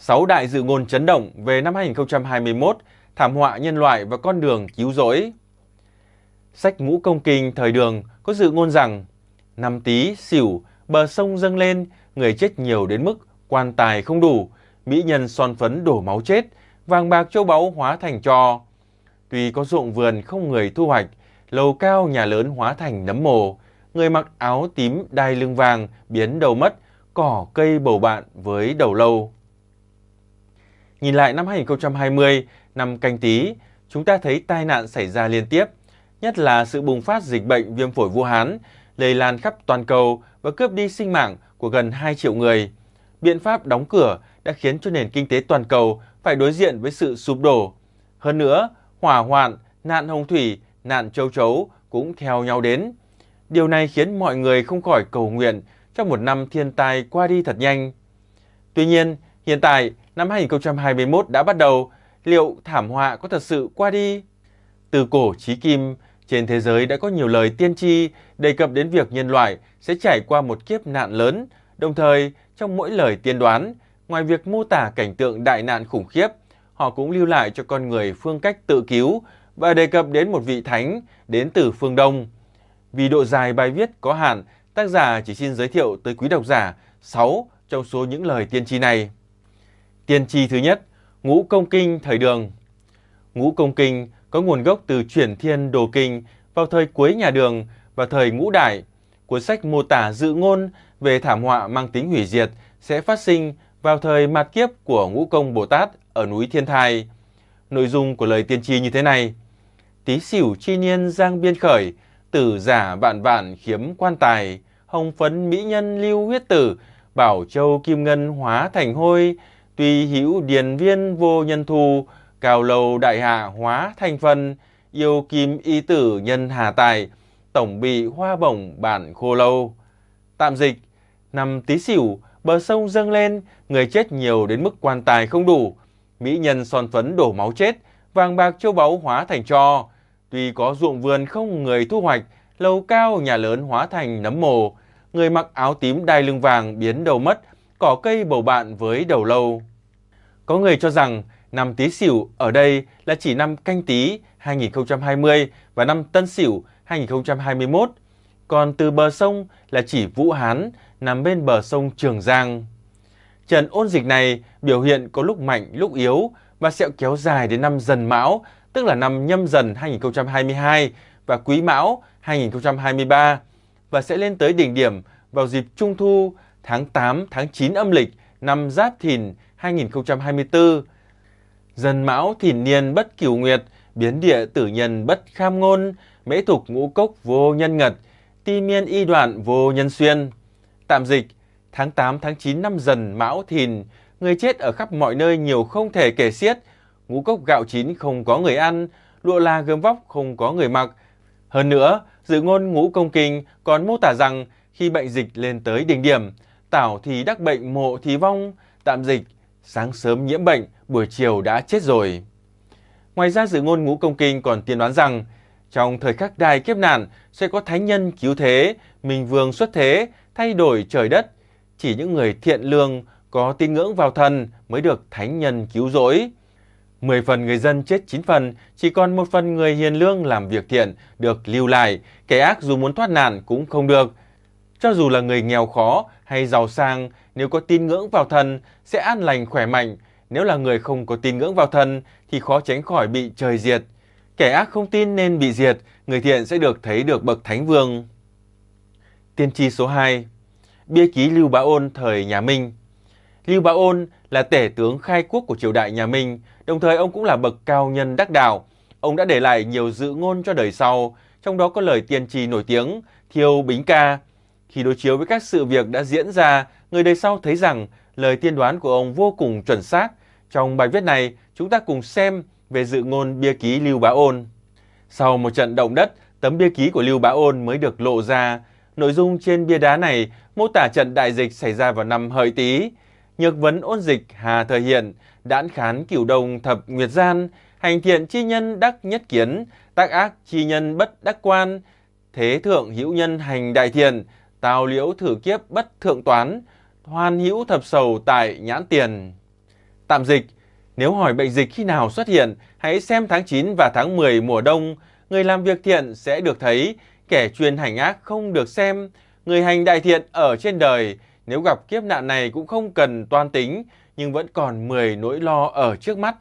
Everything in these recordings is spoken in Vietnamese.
6 đại dự ngôn chấn động về năm 2021, thảm họa nhân loại và con đường cứu rỗi. Sách Ngũ Công Kinh thời đường có dự ngôn rằng năm Tý, xỉu bờ sông dâng lên, người chết nhiều đến mức quan tài không đủ, mỹ nhân son phấn đổ máu chết, vàng bạc châu báu hóa thành trò. Tuy có ruộng vườn không người thu hoạch, lầu cao nhà lớn hóa thành nấm mồ, người mặc áo tím đai lưng vàng biến đầu mất, cỏ cây bầu bạn với đầu lâu. Nhìn lại năm 2020, năm canh tí, chúng ta thấy tai nạn xảy ra liên tiếp, nhất là sự bùng phát dịch bệnh viêm phổi Vũ Hán, lây lan khắp toàn cầu và cướp đi sinh mạng của gần 2 triệu người. Biện pháp đóng cửa đã khiến cho nền kinh tế toàn cầu phải đối diện với sự sụp đổ. Hơn nữa, hỏa hoạn, nạn hồng thủy, nạn châu chấu cũng theo nhau đến. Điều này khiến mọi người không khỏi cầu nguyện cho một năm thiên tai qua đi thật nhanh. Tuy nhiên, hiện tại năm 2021 đã bắt đầu, liệu thảm họa có thật sự qua đi? Từ cổ chí kim, trên thế giới đã có nhiều lời tiên tri đề cập đến việc nhân loại sẽ trải qua một kiếp nạn lớn, đồng thời trong mỗi lời tiên đoán, ngoài việc mô tả cảnh tượng đại nạn khủng khiếp, họ cũng lưu lại cho con người phương cách tự cứu và đề cập đến một vị thánh đến từ phương Đông. Vì độ dài bài viết có hạn, tác giả chỉ xin giới thiệu tới quý độc giả 6 trong số những lời tiên tri này. Tiên tri thứ nhất, Ngũ Công Kinh thời Đường. Ngũ Công Kinh có nguồn gốc từ chuyển thiên đồ kinh vào thời cuối nhà Đường và thời Ngũ Đại. Cuốn sách mô tả dự ngôn về thảm họa mang tính hủy diệt sẽ phát sinh vào thời mạt kiếp của Ngũ Công Bồ Tát ở núi Thiên Thai. Nội dung của lời tiên tri như thế này. Tí xỉu chi niên giang biên khởi, tử giả vạn vạn khiếm quan tài, hồng phấn mỹ nhân lưu huyết tử, bảo châu kim ngân hóa thành hôi, tuy hữu điền viên vô nhân thù, cao lầu đại hạ hóa thành phần, yêu kim y tử nhân hà tài, tổng bị hoa bổng bản khô lâu. Tạm dịch, năm tí xỉu, bờ sông dâng lên, người chết nhiều đến mức quan tài không đủ, mỹ nhân son phấn đổ máu chết, vàng bạc châu báu hóa thành cho. Tuy có ruộng vườn không người thu hoạch, lầu cao nhà lớn hóa thành nấm mồ, người mặc áo tím đai lưng vàng biến đầu mất, cỏ cây bầu bạn với đầu lâu. Có người cho rằng năm Tý Sửu ở đây là chỉ năm Canh Tý 2020 và năm Tân Sửu 2021, còn từ bờ sông là chỉ Vũ Hán nằm bên bờ sông Trường Giang. Trận ôn dịch này biểu hiện có lúc mạnh lúc yếu và sẽ kéo dài đến năm Dần Mão, tức là năm Nhâm Dần 2022 và Quý Mão 2023 và sẽ lên tới đỉnh điểm vào dịp Trung Thu tháng 8 tháng 9 âm lịch năm Giáp Thìn 2024. Dần Mão Thìn Niên bất cửu nguyệt, biến địa tử nhân bất kham ngôn, mễ thục ngũ cốc vô nhân ngật, ti miên y đoạn vô nhân xuyên. Tạm dịch, tháng 8 tháng 9 năm Dần Mão Thìn, người chết ở khắp mọi nơi nhiều không thể kể xiết, ngũ cốc gạo chín không có người ăn, lụa la gươm vóc không có người mặc. Hơn nữa, dự ngôn ngũ công kinh còn mô tả rằng khi bệnh dịch lên tới đỉnh điểm, tảo thì đắc bệnh mộ thì vong, tạm dịch, sáng sớm nhiễm bệnh, buổi chiều đã chết rồi. Ngoài ra dự ngôn ngũ công kinh còn tiên đoán rằng trong thời khắc đài kiếp nạn sẽ có thánh nhân cứu thế, minh vương xuất thế, thay đổi trời đất. Chỉ những người thiện lương có tin ngưỡng vào thần mới được thánh nhân cứu rỗi. 10 phần người dân chết 9 phần, chỉ còn một phần người hiền lương làm việc thiện được lưu lại, kẻ ác dù muốn thoát nạn cũng không được. Cho dù là người nghèo khó hay giàu sang, nếu có tin ngưỡng vào thần sẽ an lành khỏe mạnh. Nếu là người không có tin ngưỡng vào thần thì khó tránh khỏi bị trời diệt. Kẻ ác không tin nên bị diệt, người thiện sẽ được thấy được bậc thánh vương. Tiên tri số 2 Bia ký Lưu Bá Ôn thời nhà Minh Lưu Bá Ôn là tể tướng khai quốc của triều đại nhà Minh, đồng thời ông cũng là bậc cao nhân đắc đạo. Ông đã để lại nhiều dự ngôn cho đời sau, trong đó có lời tiên tri nổi tiếng Thiêu Bính Ca. Khi đối chiếu với các sự việc đã diễn ra, người đời sau thấy rằng lời tiên đoán của ông vô cùng chuẩn xác. Trong bài viết này, chúng ta cùng xem về dự ngôn bia ký Lưu Bá Ôn. Sau một trận động đất, tấm bia ký của Lưu Bá Ôn mới được lộ ra. Nội dung trên bia đá này mô tả trận đại dịch xảy ra vào năm Hợi Tý. Nhược vấn ôn dịch Hà thời hiện, đãn khán cửu đồng thập nguyệt gian, hành thiện chi nhân đắc nhất kiến, tác ác chi nhân bất đắc quan, thế thượng hữu nhân hành đại thiện, tào liễu thử kiếp bất thượng toán, hoan hữu thập sầu tại nhãn tiền. Tạm dịch, nếu hỏi bệnh dịch khi nào xuất hiện, hãy xem tháng 9 và tháng 10 mùa đông. Người làm việc thiện sẽ được thấy, kẻ chuyên hành ác không được xem. Người hành đại thiện ở trên đời, nếu gặp kiếp nạn này cũng không cần toan tính, nhưng vẫn còn 10 nỗi lo ở trước mắt.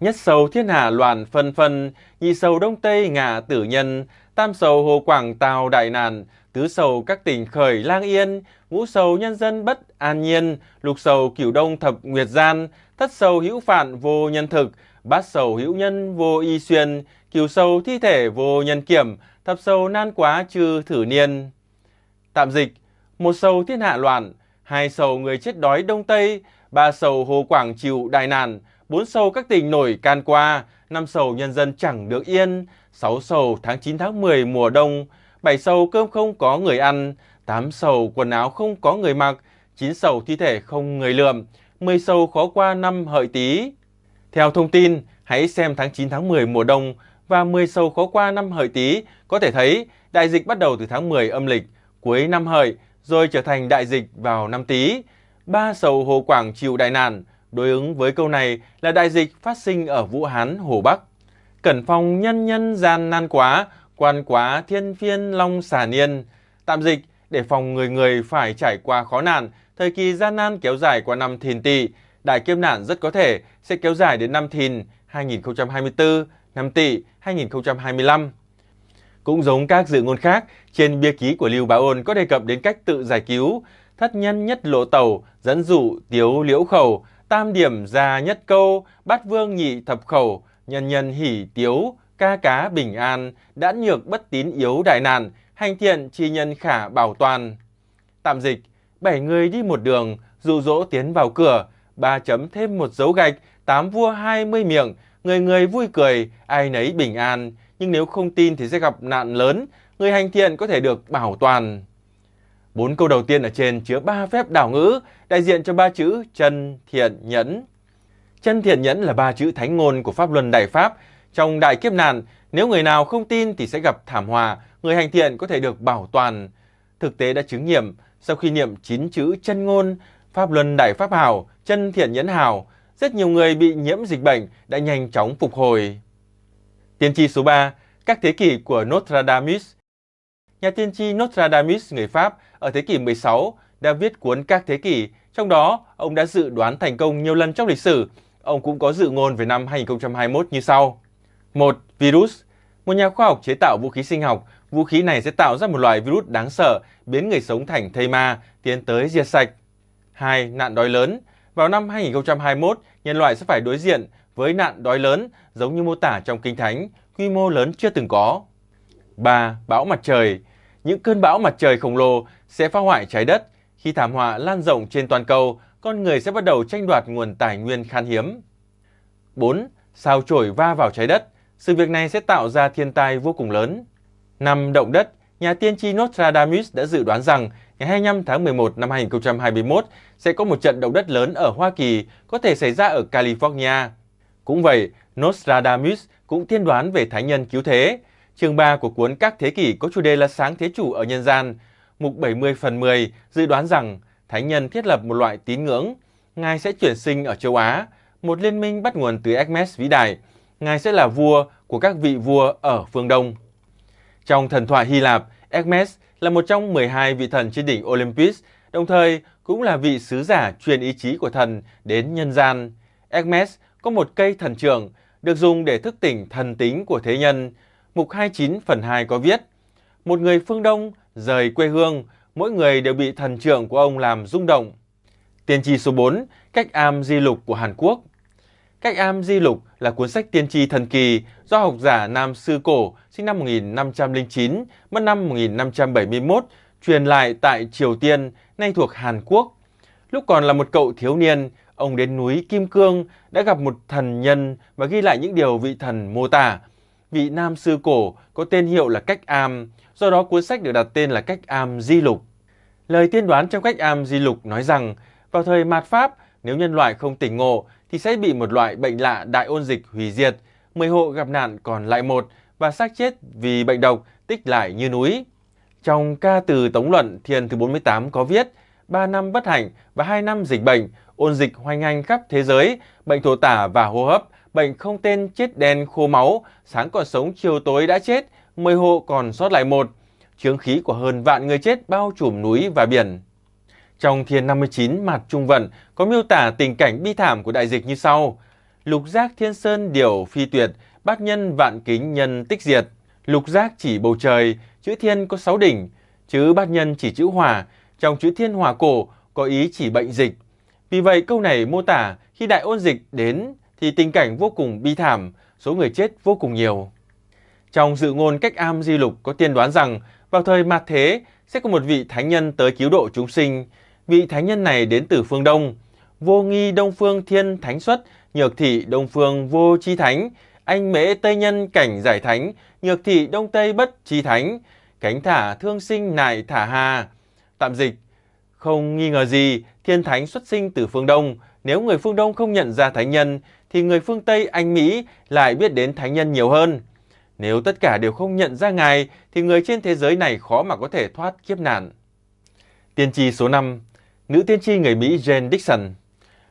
Nhất sầu thiên hạ loạn phân phân, nhị sầu đông tây ngạ tử nhân, tam sầu hồ quảng tào đại nạn, tứ sầu các tỉnh khởi lang yên, ngũ sầu nhân dân bất an nhiên, lục sầu cửu đông thập nguyệt gian, thất sầu hữu phản vô nhân thực, bát sầu hữu nhân vô y xuyên, cửu sầu thi thể vô nhân kiểm, thập sầu nan quá trừ thử niên. Tạm dịch, một sầu thiên hạ loạn, hai sầu người chết đói đông tây, ba sầu hồ quảng chịu đại nạn, bốn sầu các tỉnh nổi can qua, năm sầu nhân dân chẳng được yên, sáu sầu tháng 9 tháng 10 mùa đông, bảy sầu cơm không có người ăn, tám sầu quần áo không có người mặc, chín sầu thi thể không người lượm, 10 sầu khó qua năm hợi tý. Theo thông tin, hãy xem tháng 9 tháng 10 mùa đông và 10 sầu khó qua năm hợi tý có thể thấy đại dịch bắt đầu từ tháng 10 âm lịch, cuối năm hợi rồi trở thành đại dịch vào năm tý. Ba sầu Hồ Quảng chịu đại nạn, đối ứng với câu này là đại dịch phát sinh ở Vũ Hán, Hồ Bắc. Cẩn phòng nhân nhân gian nan quá, quan quá thiên phiên long xà niên. Tạm dịch, để phòng người người phải trải qua khó nạn, thời kỳ gian nan kéo dài qua năm thìn tỵ, đại kiếp nạn rất có thể sẽ kéo dài đến năm thìn 2024, năm tỵ 2025. Cũng giống các dự ngôn khác, trên bia ký của Lưu Bá Ôn có đề cập đến cách tự giải cứu, thất nhân nhất lộ tẩu, dẫn dụ tiếu liễu khẩu, tam điểm gia nhất câu, bát vương nhị thập khẩu, nhân nhân hỉ tiếu, ca cá bình an, đã nhược bất tín yếu đại nạn, hành thiện chi nhân khả bảo toàn. Tạm dịch, bảy người đi một đường, dụ dỗ tiến vào cửa, ba chấm thêm một dấu gạch, tám vua hai mươi miệng, người người vui cười, ai nấy bình an, nhưng nếu không tin thì sẽ gặp nạn lớn, người hành thiện có thể được bảo toàn. Bốn câu đầu tiên ở trên chứa ba phép đảo ngữ, đại diện cho ba chữ chân, thiện, nhẫn. Chân thiện nhẫn là ba chữ thánh ngôn của Pháp Luân Đại Pháp. Trong đại kiếp nạn, nếu người nào không tin thì sẽ gặp thảm họa, người hành thiện có thể được bảo toàn. Thực tế đã chứng nghiệm, sau khi niệm chín chữ chân ngôn, Pháp Luân Đại Pháp Hào, chân thiện nhẫn hào, rất nhiều người bị nhiễm dịch bệnh đã nhanh chóng phục hồi. Tiên tri số 3, các thế kỷ của Nostradamus Nhà tiên tri Nostradamus người Pháp ở thế kỷ 16 đã viết cuốn Các Thế Kỷ, trong đó ông đã dự đoán thành công nhiều lần trong lịch sử. Ông cũng có dự ngôn về năm 2021 như sau. 1. Virus Một nhà khoa học chế tạo vũ khí sinh học, vũ khí này sẽ tạo ra một loại virus đáng sợ, biến người sống thành thây ma, tiến tới diệt sạch. 2. Nạn đói lớn Vào năm 2021, nhân loại sẽ phải đối diện với nạn đói lớn giống như mô tả trong Kinh Thánh, quy mô lớn chưa từng có. 3. Bão mặt trời những cơn bão mặt trời khổng lồ sẽ phá hoại trái đất. Khi thảm họa lan rộng trên toàn cầu, con người sẽ bắt đầu tranh đoạt nguồn tài nguyên khan hiếm. 4. Sao chổi va vào trái đất. Sự việc này sẽ tạo ra thiên tai vô cùng lớn. Năm Động đất. Nhà tiên tri Nostradamus đã dự đoán rằng ngày 25 tháng 11 năm 2021 sẽ có một trận động đất lớn ở Hoa Kỳ, có thể xảy ra ở California. Cũng vậy, Nostradamus cũng tiên đoán về Thánh nhân cứu thế. Chương 3 của cuốn Các Thế Kỷ có chủ đề là Sáng Thế Chủ ở Nhân gian. Mục 70 phần 10 dự đoán rằng Thánh Nhân thiết lập một loại tín ngưỡng. Ngài sẽ chuyển sinh ở châu Á, một liên minh bắt nguồn từ Hermes vĩ đại. Ngài sẽ là vua của các vị vua ở phương Đông. Trong thần thoại Hy Lạp, Hermes là một trong 12 vị thần trên đỉnh Olympus, đồng thời cũng là vị sứ giả truyền ý chí của thần đến nhân gian. Hermes có một cây thần trưởng được dùng để thức tỉnh thần tính của thế nhân, mục 29 phần 2 có viết Một người phương Đông rời quê hương, mỗi người đều bị thần trưởng của ông làm rung động. Tiên tri số 4, Cách am di lục của Hàn Quốc Cách am di lục là cuốn sách tiên tri thần kỳ do học giả Nam Sư Cổ sinh năm 1509, mất năm 1571, truyền lại tại Triều Tiên, nay thuộc Hàn Quốc. Lúc còn là một cậu thiếu niên, ông đến núi Kim Cương đã gặp một thần nhân và ghi lại những điều vị thần mô tả vị nam sư cổ có tên hiệu là Cách Am, do đó cuốn sách được đặt tên là Cách Am Di Lục. Lời tiên đoán trong Cách Am Di Lục nói rằng, vào thời mạt Pháp, nếu nhân loại không tỉnh ngộ thì sẽ bị một loại bệnh lạ đại ôn dịch hủy diệt, 10 hộ gặp nạn còn lại một và xác chết vì bệnh độc tích lại như núi. Trong ca từ Tống Luận Thiền thứ 48 có viết, 3 năm bất hạnh và 2 năm dịch bệnh, ôn dịch hoành hành khắp thế giới, bệnh thổ tả và hô hấp, bệnh không tên chết đen khô máu, sáng còn sống chiều tối đã chết, 10 hộ còn sót lại một. Chướng khí của hơn vạn người chết bao trùm núi và biển. Trong Thiên 59 mặt Trung Vận có miêu tả tình cảnh bi thảm của đại dịch như sau. Lục giác thiên sơn điều phi tuyệt, bát nhân vạn kính nhân tích diệt. Lục giác chỉ bầu trời, chữ thiên có sáu đỉnh, chữ bát nhân chỉ chữ hỏa, trong chữ thiên hỏa cổ có ý chỉ bệnh dịch. Vì vậy câu này mô tả khi đại ôn dịch đến thì tình cảnh vô cùng bi thảm, số người chết vô cùng nhiều. Trong dự ngôn cách am di lục có tiên đoán rằng vào thời mạt thế sẽ có một vị thánh nhân tới cứu độ chúng sinh. Vị thánh nhân này đến từ phương Đông. Vô nghi Đông Phương Thiên Thánh xuất, nhược thị Đông Phương Vô Chi Thánh, anh mễ Tây Nhân cảnh giải thánh, nhược thị Đông Tây bất chi thánh, cánh thả thương sinh nại thả hà. Tạm dịch, không nghi ngờ gì, thiên thánh xuất sinh từ phương Đông. Nếu người phương Đông không nhận ra thánh nhân, thì người phương Tây Anh Mỹ lại biết đến thánh nhân nhiều hơn. Nếu tất cả đều không nhận ra Ngài, thì người trên thế giới này khó mà có thể thoát kiếp nạn. Tiên tri số 5 Nữ tiên tri người Mỹ Jane Dixon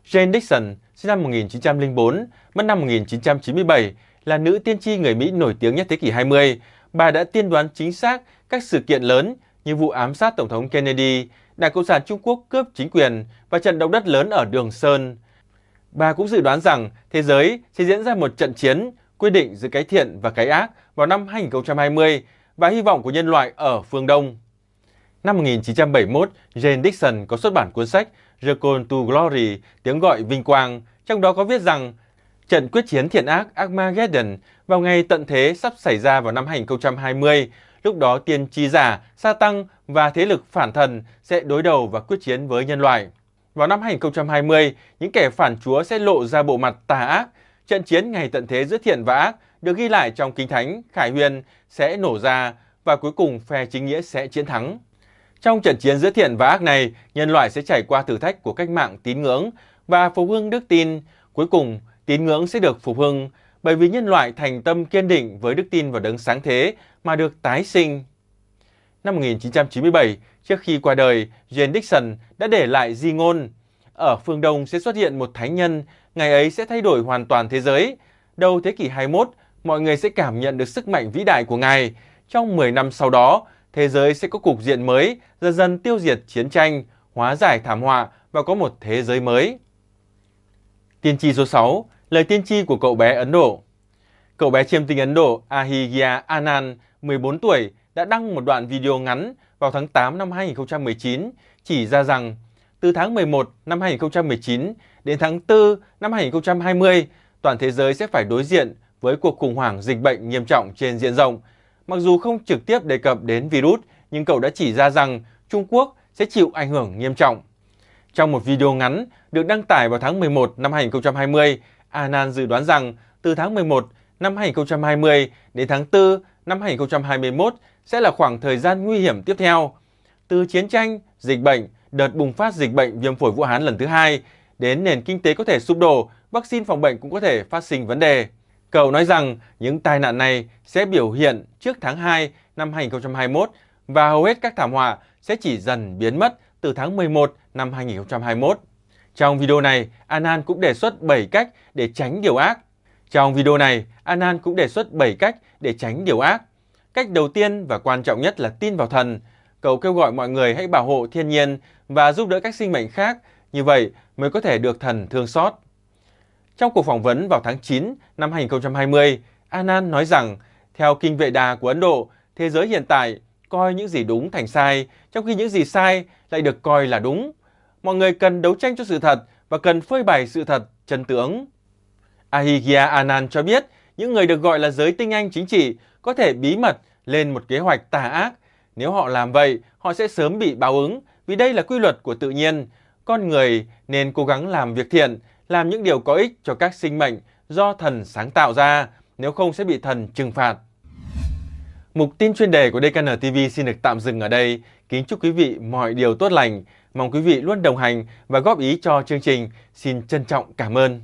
Jane Dixon, sinh năm 1904, mất năm 1997, là nữ tiên tri người Mỹ nổi tiếng nhất thế kỷ 20. Bà đã tiên đoán chính xác các sự kiện lớn như vụ ám sát Tổng thống Kennedy, Đảng Cộng sản Trung Quốc cướp chính quyền và trận động đất lớn ở Đường Sơn. Bà cũng dự đoán rằng thế giới sẽ diễn ra một trận chiến quyết định giữa cái thiện và cái ác vào năm 2020 và hy vọng của nhân loại ở phương Đông. Năm 1971, Jane Dixon có xuất bản cuốn sách The Call to Glory, tiếng gọi vinh quang, trong đó có viết rằng trận quyết chiến thiện ác Armageddon vào ngày tận thế sắp xảy ra vào năm 2020 Lúc đó tiên tri giả, sa tăng và thế lực phản thần sẽ đối đầu và quyết chiến với nhân loại. Vào năm 2020, những kẻ phản chúa sẽ lộ ra bộ mặt tà ác. Trận chiến ngày tận thế giữa thiện và ác được ghi lại trong Kinh Thánh, Khải Huyền sẽ nổ ra và cuối cùng phe chính nghĩa sẽ chiến thắng. Trong trận chiến giữa thiện và ác này, nhân loại sẽ trải qua thử thách của cách mạng tín ngưỡng và phục hưng đức tin. Cuối cùng, tín ngưỡng sẽ được phục hưng bởi vì nhân loại thành tâm kiên định với đức tin vào đấng sáng thế mà được tái sinh. Năm 1997, trước khi qua đời, Jane Dixon đã để lại di ngôn. Ở phương Đông sẽ xuất hiện một thánh nhân, ngày ấy sẽ thay đổi hoàn toàn thế giới. Đầu thế kỷ 21, mọi người sẽ cảm nhận được sức mạnh vĩ đại của Ngài. Trong 10 năm sau đó, thế giới sẽ có cục diện mới, dần dần tiêu diệt chiến tranh, hóa giải thảm họa và có một thế giới mới. Tiên tri số 6, lời tiên tri của cậu bé Ấn Độ. Cậu bé chiêm tinh Ấn Độ Ahigya Anand, 14 tuổi, đã đăng một đoạn video ngắn vào tháng 8 năm 2019 chỉ ra rằng từ tháng 11 năm 2019 đến tháng 4 năm 2020, toàn thế giới sẽ phải đối diện với cuộc khủng hoảng dịch bệnh nghiêm trọng trên diện rộng. Mặc dù không trực tiếp đề cập đến virus, nhưng cậu đã chỉ ra rằng Trung Quốc sẽ chịu ảnh hưởng nghiêm trọng. Trong một video ngắn được đăng tải vào tháng 11 năm 2020, Anand dự đoán rằng từ tháng 11 năm 2020 đến tháng 4 năm 2021 sẽ là khoảng thời gian nguy hiểm tiếp theo. Từ chiến tranh, dịch bệnh, đợt bùng phát dịch bệnh viêm phổi Vũ Hán lần thứ hai, đến nền kinh tế có thể sụp đổ, vaccine phòng bệnh cũng có thể phát sinh vấn đề. Cậu nói rằng những tai nạn này sẽ biểu hiện trước tháng 2 năm 2021 và hầu hết các thảm họa sẽ chỉ dần biến mất từ tháng 11 năm 2021. Trong video này, Anan cũng đề xuất 7 cách để tránh điều ác. Trong video này, Anan cũng đề xuất 7 cách để tránh điều ác. Cách đầu tiên và quan trọng nhất là tin vào thần. Cậu kêu gọi mọi người hãy bảo hộ thiên nhiên và giúp đỡ các sinh mệnh khác, như vậy mới có thể được thần thương xót. Trong cuộc phỏng vấn vào tháng 9 năm 2020, Anand nói rằng, theo kinh vệ đà của Ấn Độ, thế giới hiện tại coi những gì đúng thành sai, trong khi những gì sai lại được coi là đúng. Mọi người cần đấu tranh cho sự thật và cần phơi bày sự thật, chân tướng. Ahigya Anand cho biết, những người được gọi là giới tinh anh chính trị có thể bí mật lên một kế hoạch tà ác. Nếu họ làm vậy, họ sẽ sớm bị báo ứng vì đây là quy luật của tự nhiên. Con người nên cố gắng làm việc thiện, làm những điều có ích cho các sinh mệnh do thần sáng tạo ra, nếu không sẽ bị thần trừng phạt. Mục tin chuyên đề của DKN TV xin được tạm dừng ở đây. Kính chúc quý vị mọi điều tốt lành. Mong quý vị luôn đồng hành và góp ý cho chương trình. Xin trân trọng cảm ơn.